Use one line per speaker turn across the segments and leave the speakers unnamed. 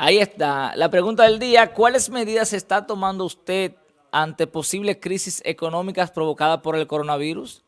Ahí está. La pregunta del día, ¿cuáles medidas está tomando usted ante posibles crisis económicas provocadas por el coronavirus?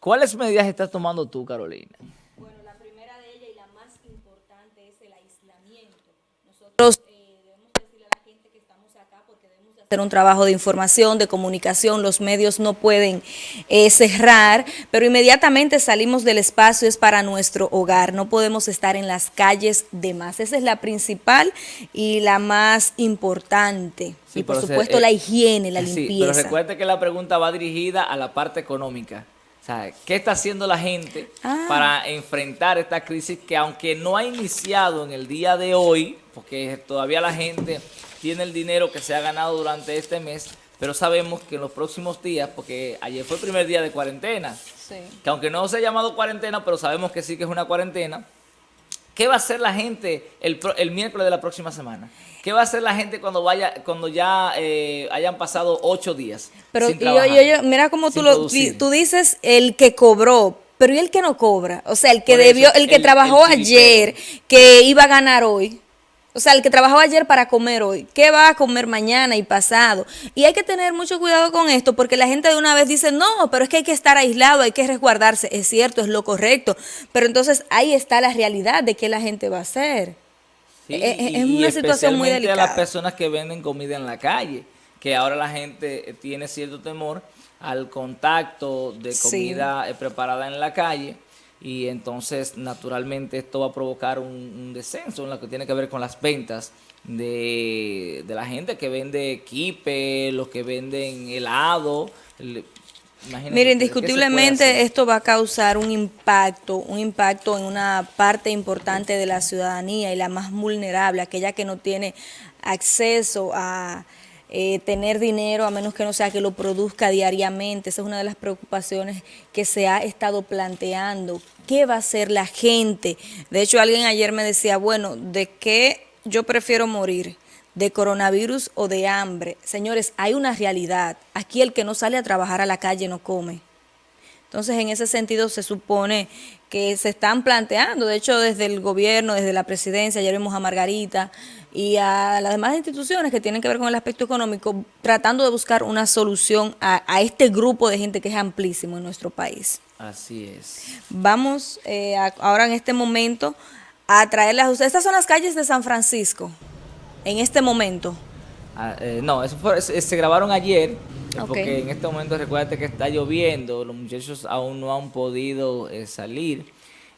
¿Cuáles medidas estás tomando tú, Carolina?
Bueno, la primera de ellas y la más importante es el aislamiento. Nosotros eh, debemos decirle a la gente que estamos acá porque debemos hacer un trabajo de información, de comunicación, los medios no pueden eh, cerrar, pero inmediatamente salimos del espacio es para nuestro hogar, no podemos estar en las calles de más. Esa es la principal y la más importante.
Sí,
y por
se-
supuesto
eh,
la higiene, la
Sí,
limpieza.
pero recuerde que la pregunta va dirigida a la parte económica. O sea, ¿qué está haciendo la gente
Ah.
para enfrentar esta crisis que aunque no ha iniciado en el día de hoy, porque todavía la gente tiene el dinero que se ha ganado durante este mes, pero sabemos que en los próximos días, porque ayer fue el primer día de cuarentena,
Sí.
que aunque no se ha llamado cuarentena, pero sabemos que sí que es una cuarentena, ¿qué va a hacer la gente el, el miércoles de la próxima semana? ¿Qué va a hacer la gente cuando vaya cuando ya eh, hayan pasado ocho días
Pero
sin trabajar,
oye, mira cómo tú lo tú dices el que cobró, pero ¿y el que no cobra? O sea, el que
eso,
debió, el que
el-
trabajó
el
ayer, que iba a ganar hoy. O sea, el que trabajó ayer para comer hoy, ¿qué va a comer mañana y pasado? Y hay que tener mucho cuidado con esto porque la gente de una vez dice, no, pero es que hay que estar aislado, hay que resguardarse. Es cierto, es lo correcto. Pero entonces ahí está la realidad de qué la gente va a hacer.
Sí,
es- es una
y
situación muy
especialmente a
delicada.
las personas que venden comida en la calle, que ahora la gente eh, tiene cierto temor al contacto de comida eh, preparada en la calle y entonces naturalmente esto va a provocar un, un descenso en lo que tiene que ver con las ventas de, de la gente que vende kipe, los que venden helado. el- imagínense
Mire,
ustedes, ¿qué se puede
indiscutiblemente esto va a causar un impacto, un impacto en una parte importante de la ciudadanía y la más vulnerable, aquella que no tiene acceso a eh, tener dinero a menos que no sea que lo produzca diariamente. Esa es una de las preocupaciones que se ha estado planteando. ¿Qué va a hacer la gente? De hecho, alguien ayer me decía, bueno, ¿de qué yo prefiero morir? de coronavirus o de hambre. Señores, hay una realidad. Aquí el que no sale a trabajar a la calle no come. Entonces, en ese sentido, se supone que se están planteando, de hecho, desde el gobierno, desde la presidencia, ayer vimos a Margarita y a las demás instituciones que tienen que ver con el aspecto económico, tratando de buscar una solución a, a este grupo de gente que es amplísimo en nuestro país.
Así es.
Vamos eh, a- ahora en este momento a traerles a ustedes. Estas son las calles de San Francisco, en este momento.
Ah, eh, no, eso fue- se, se grabaron ayer, eh, porque en este momento recuérdate que está lloviendo, los muchachos aún no han podido eh, salir,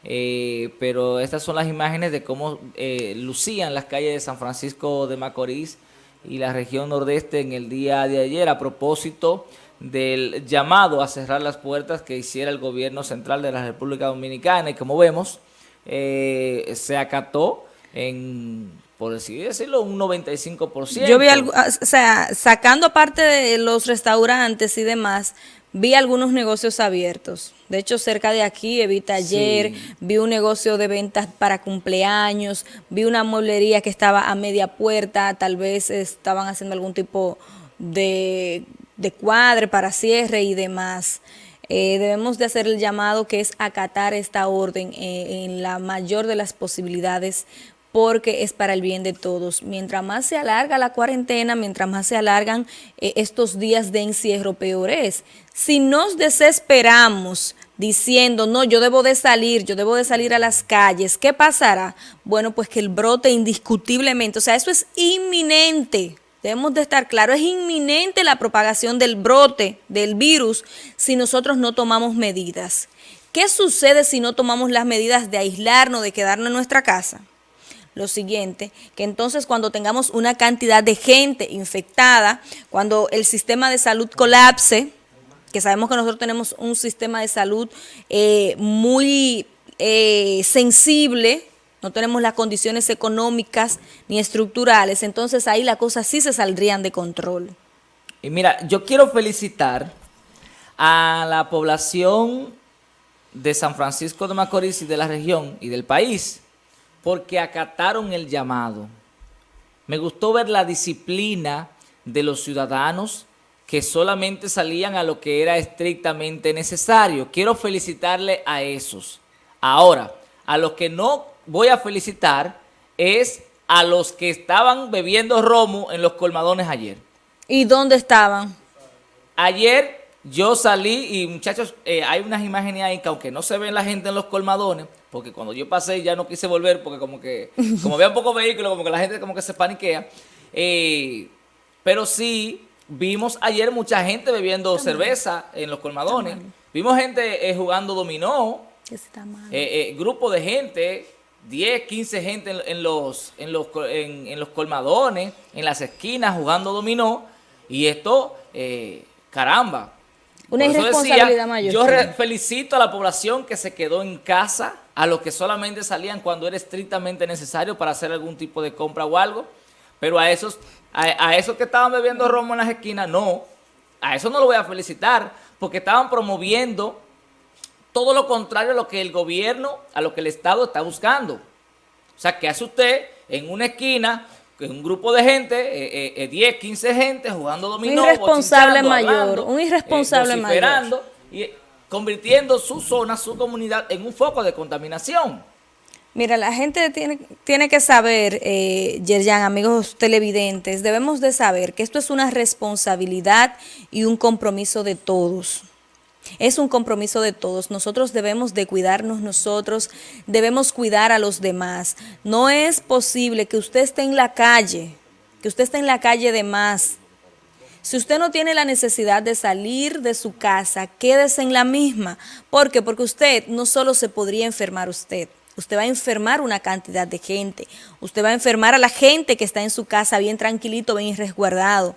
eh, pero estas son las imágenes de cómo eh, lucían las calles de San Francisco de Macorís y la región nordeste en el día de ayer a propósito del llamado a cerrar las puertas que hiciera el gobierno central de la República Dominicana y como vemos eh, se acató en, por decirlo, un 95%.
Yo vi algo, ah, o sea, sacando aparte de los restaurantes y demás, vi algunos negocios abiertos. De hecho, cerca de aquí, Evita ayer,
Sí.
vi un negocio de ventas para cumpleaños, vi una mueblería que estaba a media puerta, tal vez estaban haciendo algún tipo de, de cuadre para cierre y demás. Eh, debemos de hacer el llamado que es acatar esta orden eh, en la mayor de las posibilidades porque es para el bien de todos. Mientras más se alarga la cuarentena, mientras más se alargan eh, estos días de encierro, peor es. Si nos desesperamos diciendo, no, yo debo de salir, yo debo de salir a las calles, ¿qué pasará? Bueno, pues que el brote indiscutiblemente, o sea, eso es inminente. Debemos de estar claros, es inminente la propagación del brote del virus si nosotros no tomamos medidas. ¿Qué sucede si no tomamos las medidas de aislarnos, de quedarnos en nuestra casa? Lo siguiente, que entonces cuando tengamos una cantidad de gente infectada, cuando el sistema de salud colapse, que sabemos que nosotros tenemos un sistema de salud eh, muy eh, sensible, no tenemos las condiciones económicas ni estructurales, entonces ahí las cosas sí se saldrían de control.
Y mira, yo quiero felicitar a la población de San Francisco de Macorís y de la región y del país, porque acataron el llamado. Me gustó ver la disciplina de los ciudadanos que solamente salían a lo que era estrictamente necesario. Quiero felicitarle a esos. Ahora, a los que no voy a felicitar es a los que estaban bebiendo romo en los colmadones ayer.
¿Y dónde estaban?
Ayer yo salí y muchachos, eh, hay unas imágenes ahí que aunque no se ven la gente en los colmadones, porque cuando yo pasé ya no quise volver porque como que, como había un poco vehículos, como que la gente como que se paniquea. Eh, pero sí, vimos ayer mucha gente bebiendo cerveza en los colmadones. Vimos gente eh, jugando dominó. grupo de gente, 10, 15 gente en, los, en, los, en, los colmadones, en las esquinas jugando dominó. Y esto, caramba.
Una irresponsabilidad mayor.
Yo felicito a la población que se quedó en casa a los que solamente salían cuando era estrictamente necesario para hacer algún tipo de compra o algo, pero a esos, a, esos que estaban bebiendo romo en las esquinas, no, a eso no lo voy a felicitar, porque estaban promoviendo todo lo contrario a lo que el gobierno, a lo que el Estado está buscando. O sea, ¿qué hace usted en una esquina con un grupo de gente, eh, 10, eh, 15 eh, gente jugando dominó,
un irresponsable mayor, un irresponsable
mayor. Y convirtiendo su zona, su comunidad en un foco de contaminación.
Mira, la gente tiene, tiene que saber, eh, Yerjan, amigos televidentes, debemos de saber que esto es una responsabilidad y un compromiso de todos. Es un compromiso de todos. Nosotros debemos de cuidarnos nosotros, debemos cuidar a los demás. No es posible que usted esté en la calle, que usted esté en la calle de más, si usted no tiene la necesidad de salir de su casa, quédese en la misma. ¿Por qué? Porque usted no solo se podría enfermar usted, usted va a enfermar una cantidad de gente. Usted va a enfermar a la gente que está en su casa bien tranquilito, bien resguardado.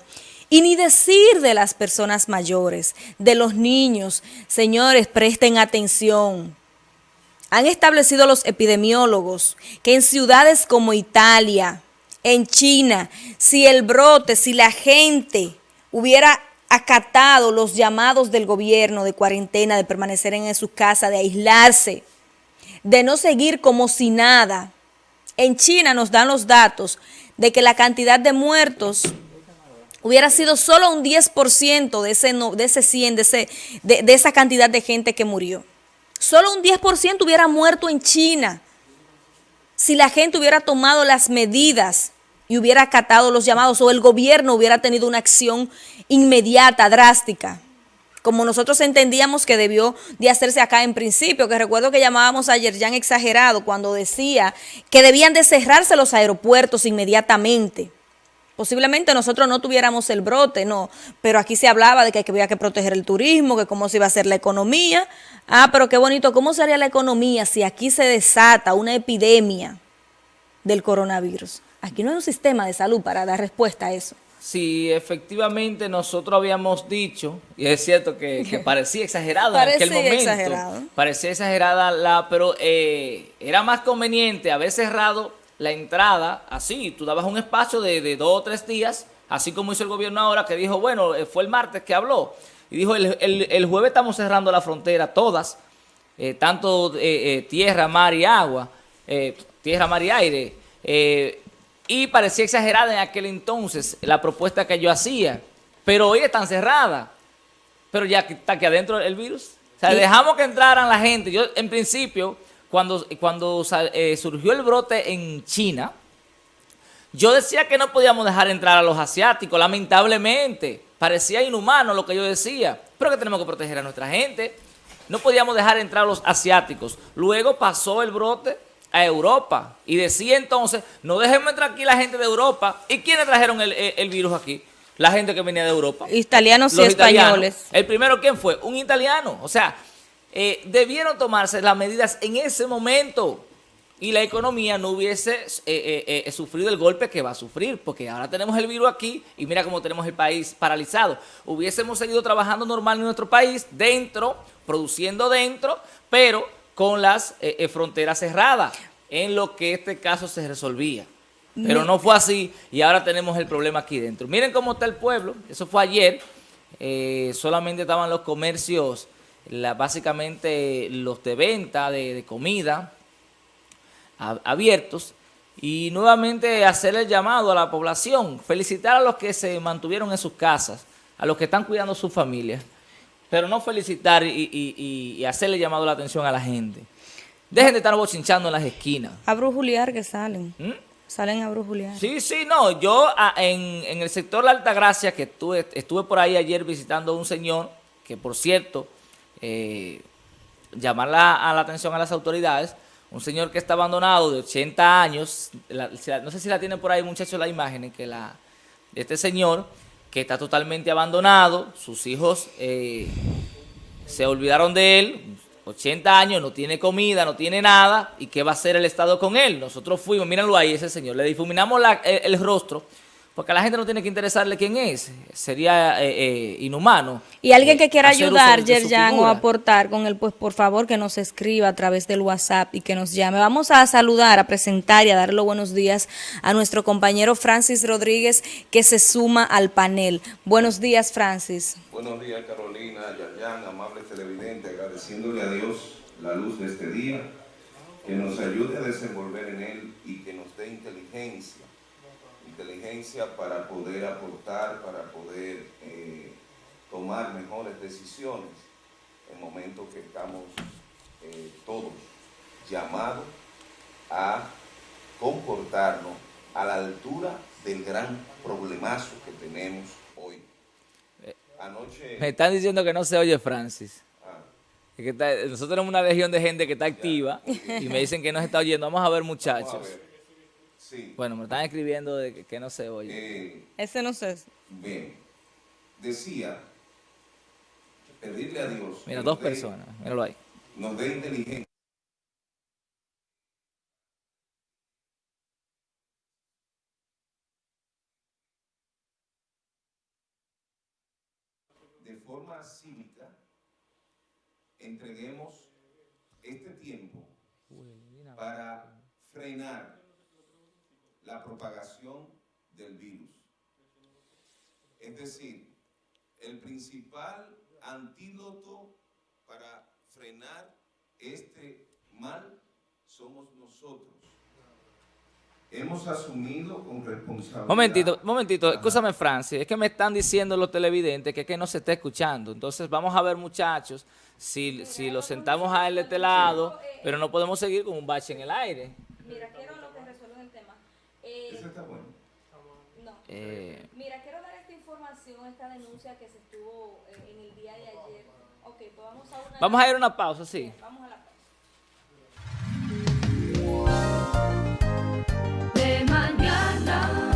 Y ni decir de las personas mayores, de los niños. Señores, presten atención. Han establecido los epidemiólogos que en ciudades como Italia, en China, si el brote, si la gente hubiera acatado los llamados del gobierno de cuarentena, de permanecer en su casa, de aislarse, de no seguir como si nada. En China nos dan los datos de que la cantidad de muertos hubiera sido solo un 10% de ese, de ese 100, de, ese, de, de esa cantidad de gente que murió. Solo un 10% hubiera muerto en China si la gente hubiera tomado las medidas y hubiera acatado los llamados o el gobierno hubiera tenido una acción inmediata, drástica, como nosotros entendíamos que debió de hacerse acá en principio, que recuerdo que llamábamos ayer ya exagerado cuando decía que debían de cerrarse los aeropuertos inmediatamente. Posiblemente nosotros no tuviéramos el brote, no, pero aquí se hablaba de que había que proteger el turismo, que cómo se iba a hacer la economía. Ah, pero qué bonito, ¿cómo sería la economía si aquí se desata una epidemia del coronavirus? Aquí no hay un sistema de salud para dar respuesta a eso.
Sí, efectivamente nosotros habíamos dicho, y es cierto que, parecía exagerado en aquel momento. Exagerado. Parecía exagerada, la, pero eh, era más conveniente haber cerrado la entrada así, tú dabas un espacio de, dos o tres días, así como hizo el gobierno ahora, que dijo, bueno, eh, fue el martes que habló, y dijo, el, jueves estamos cerrando la frontera, todas, eh, tanto tierra, mar y agua, tierra, mar y aire, y parecía exagerada en aquel entonces la propuesta que yo hacía. Pero hoy están cerradas. Pero ya está aquí adentro el virus. O sea, dejamos que entraran la gente. Yo, en principio, cuando, cuando eh, surgió el brote en China, yo decía que no podíamos dejar entrar a los asiáticos, lamentablemente. Parecía inhumano lo que yo decía. Pero que tenemos que proteger a nuestra gente. No podíamos dejar entrar a los asiáticos. Luego pasó el brote a Europa. Y decía entonces, no dejemos entrar aquí la gente de Europa. ¿Y quiénes trajeron el, virus aquí? La gente que venía de Europa.
Italianos y españoles.
El primero, ¿quién fue? Un italiano. O sea, eh, debieron tomarse las medidas en ese momento y la economía no hubiese eh, eh, sufrido el golpe que va a sufrir, porque ahora tenemos el virus aquí y mira cómo tenemos el país paralizado. Hubiésemos seguido trabajando normal en nuestro país, dentro, produciendo dentro, pero con las fronteras cerradas, en lo que este caso se resolvía. Pero no fue así y ahora tenemos el problema aquí dentro. Miren cómo está el pueblo, eso fue ayer, solamente estaban los comercios, básicamente los de venta, de, comida, abiertos. Y nuevamente hacer el llamado a la población, felicitar a los que se mantuvieron en sus casas, a los que están cuidando a sus familias pero no felicitar y, hacerle llamado la atención a la gente. Dejen de estar bochinchando en las esquinas.
A brujuliar que salen. ¿Mm? Salen a brujulear.
Sí, sí, no, yo en, en el sector La Altagracia, que estuve, estuve por ahí ayer visitando a un señor, que por cierto, eh, llamar la, a la atención a las autoridades, un señor que está abandonado de 80 años, no sé si la tienen por ahí muchachos la imagen, que la, este señor que está totalmente abandonado, sus hijos eh, se olvidaron de él, 80 años, no tiene comida, no tiene nada, ¿y qué va a hacer el Estado con él? Nosotros fuimos, mírenlo ahí, ese señor, le difuminamos la- el rostro, porque a la gente no tiene que interesarle quién es, sería eh, eh, inhumano.
Y alguien que quiera ayudar, Yerjan, o aportar con él, pues por favor que nos escriba a través del WhatsApp y que nos llame. Vamos a saludar, a presentar y a darle los buenos días a nuestro compañero Francis Rodríguez que se suma al panel. Buenos días, Francis.
Buenos días Carolina, Yayan, amables televidentes, agradeciéndole a Dios la luz de este día, que nos ayude a desenvolver en él y que nos dé inteligencia, inteligencia para poder aportar, para poder eh, tomar mejores decisiones en momentos que estamos eh, todos llamados a comportarnos a la altura del gran problemazo que tenemos hoy. Anoche...
Me están diciendo que no se oye Francis.
Ah,
Es que está- nosotros tenemos una legión de gente que está activa y me dicen que no se está oyendo. Vamos a ver, muchachos.
Sí.
Bueno, me están escribiendo de que, que no se oye.
eh,
Ese no sé.
bien. Decía, pedirle a Dios.
Mira, dos personas. Míralo ahí.
Nos dé inteligencia. De forma cívica, entreguemos este tiempo para frenar la propagación del virus. Es decir, el principal antídoto para frenar este mal somos nosotros. Hemos asumido con responsabilidad.
Momentito, momentito, escúchame Francis, es que me están diciendo los televidentes que, que no se está escuchando. Entonces vamos a ver muchachos, si, si lo sentamos a él de este lado, pero no podemos seguir con un bache en el aire.
Mira,
eso está bueno.
No.
Eh.
Mira, quiero dar esta información, esta denuncia que se estuvo eh, en el día de ayer. Ok, pues vamos a una...
Vamos a ir a una pausa, sí.
Bien, vamos a la pausa. De mañana.